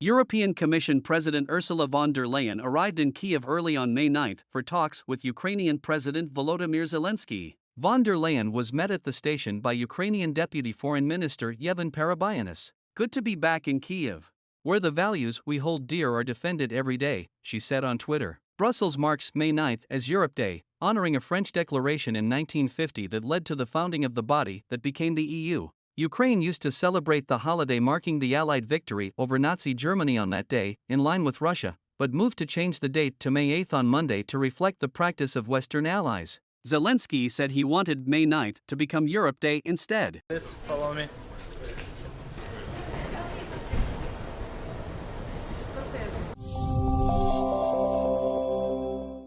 European Commission President Ursula von der Leyen arrived in Kiev early on May 9 for talks with Ukrainian President Volodymyr Zelensky. Von der Leyen was met at the station by Ukrainian Deputy Foreign Minister Yevhen Perebyinis. Good to be back in Kiev, where the values we hold dear are defended every day, she said on Twitter. Brussels marks May 9 as Europe Day, honoring a French declaration in 1950 that led to the founding of the body that became the EU. Ukraine used to celebrate the holiday marking the Allied victory over Nazi Germany on that day, in line with Russia, but moved to change the date to May 8 on Monday to reflect the practice of Western allies. Zelensky said he wanted May 9 to become Europe Day instead. Please follow me.